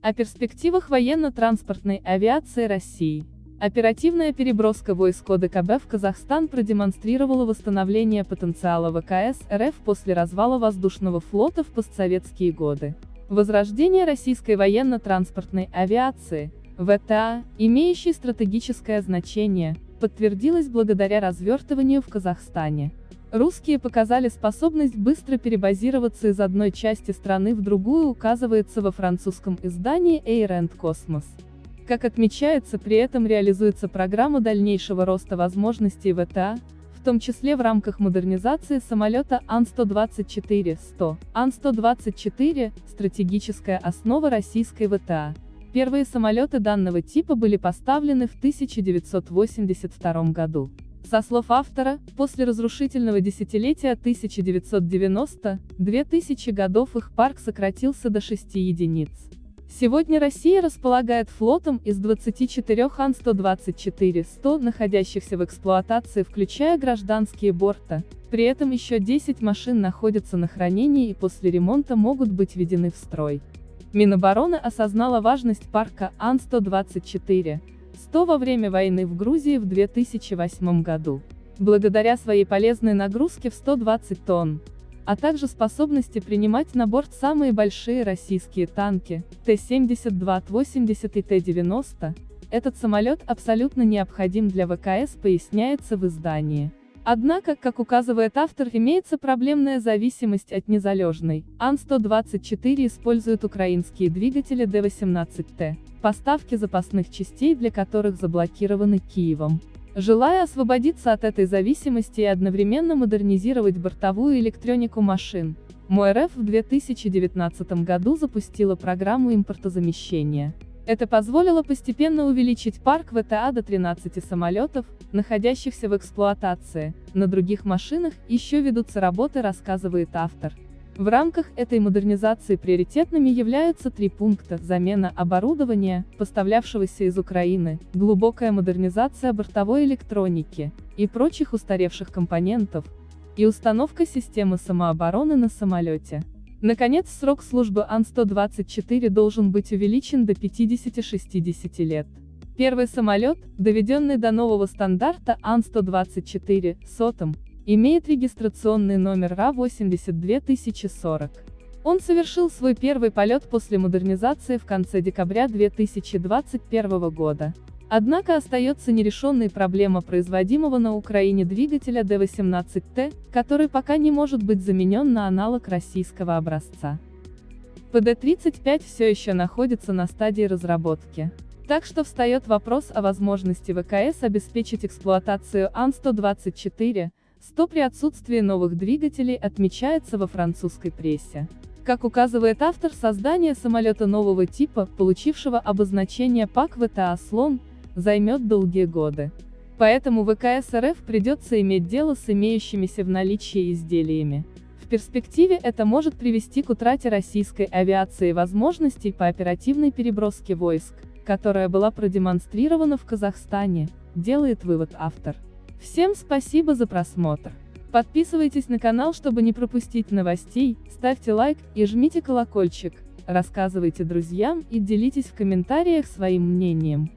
О перспективах военно-транспортной авиации России. Оперативная переброска войск ОДКБ в Казахстан продемонстрировала восстановление потенциала ВКС РФ после развала воздушного флота в постсоветские годы. Возрождение российской военно-транспортной авиации, ВТА, имеющей стратегическое значение, подтвердилось благодаря развертыванию в Казахстане. Русские показали способность быстро перебазироваться из одной части страны в другую указывается во французском издании Air and Cosmos. Как отмечается, при этом реализуется программа дальнейшего роста возможностей ВТА, в том числе в рамках модернизации самолета Ан-124-100. Ан-124 – стратегическая основа российской ВТА. Первые самолеты данного типа были поставлены в 1982 году. Со слов автора, после разрушительного десятилетия 1990-2000 годов их парк сократился до 6 единиц. Сегодня Россия располагает флотом из 24 Ан-124-100, находящихся в эксплуатации, включая гражданские борта, при этом еще 10 машин находятся на хранении и после ремонта могут быть введены в строй. Минобороны осознала важность парка Ан-124, 100 во время войны в Грузии в 2008 году. Благодаря своей полезной нагрузке в 120 тонн, а также способности принимать на борт самые большие российские танки, Т-72-80 и Т-90, этот самолет абсолютно необходим для ВКС поясняется в издании. Однако, как указывает автор, имеется проблемная зависимость от незалежной. Ан-124 использует украинские двигатели Д-18Т, поставки запасных частей для которых заблокированы Киевом. Желая освободиться от этой зависимости и одновременно модернизировать бортовую электронику машин, МОРФ в 2019 году запустила программу импортозамещения. Это позволило постепенно увеличить парк ВТА до 13 самолетов, находящихся в эксплуатации. На других машинах еще ведутся работы, рассказывает автор. В рамках этой модернизации приоритетными являются три пункта – замена оборудования, поставлявшегося из Украины, глубокая модернизация бортовой электроники и прочих устаревших компонентов, и установка системы самообороны на самолете. Наконец, срок службы Ан-124 должен быть увеличен до 50-60 лет. Первый самолет, доведенный до нового стандарта Ан-124, сотом, имеет регистрационный номер РА-82040. Он совершил свой первый полет после модернизации в конце декабря 2021 года. Однако остается нерешенной проблема производимого на Украине двигателя Д-18Т, который пока не может быть заменен на аналог российского образца. ПД-35 все еще находится на стадии разработки. Так что встает вопрос о возможности ВКС обеспечить эксплуатацию Ан-124, 100 при отсутствии новых двигателей отмечается во французской прессе. Как указывает автор создания самолета нового типа, получившего обозначение ПАК ВТА «Слон», займет долгие годы. Поэтому ВКС РФ придется иметь дело с имеющимися в наличии изделиями. В перспективе это может привести к утрате российской авиации возможностей по оперативной переброске войск, которая была продемонстрирована в Казахстане, делает вывод автор. Всем спасибо за просмотр. Подписывайтесь на канал, чтобы не пропустить новостей, ставьте лайк и жмите колокольчик, рассказывайте друзьям и делитесь в комментариях своим мнением.